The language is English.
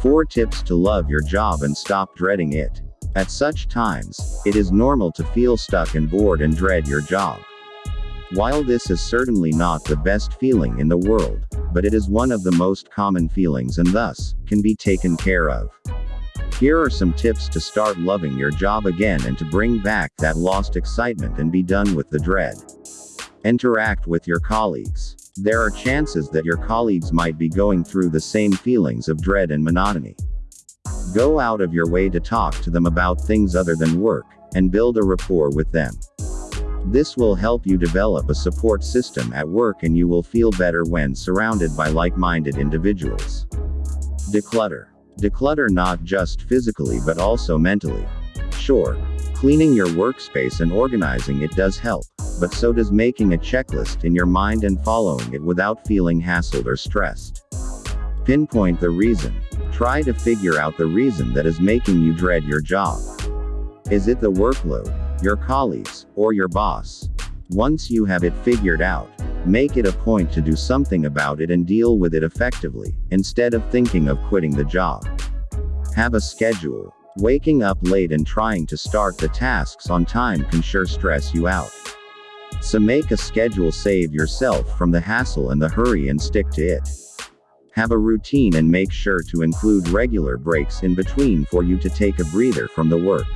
4 tips to love your job and stop dreading it. At such times, it is normal to feel stuck and bored and dread your job. While this is certainly not the best feeling in the world, but it is one of the most common feelings and thus, can be taken care of. Here are some tips to start loving your job again and to bring back that lost excitement and be done with the dread. Interact with your colleagues. There are chances that your colleagues might be going through the same feelings of dread and monotony. Go out of your way to talk to them about things other than work, and build a rapport with them. This will help you develop a support system at work and you will feel better when surrounded by like-minded individuals. Declutter. Declutter not just physically but also mentally. Sure, cleaning your workspace and organizing it does help, but so does making a checklist in your mind and following it without feeling hassled or stressed. Pinpoint the reason. Try to figure out the reason that is making you dread your job. Is it the workload? your colleagues, or your boss. Once you have it figured out, make it a point to do something about it and deal with it effectively, instead of thinking of quitting the job. Have a schedule. Waking up late and trying to start the tasks on time can sure stress you out. So make a schedule save yourself from the hassle and the hurry and stick to it. Have a routine and make sure to include regular breaks in between for you to take a breather from the work.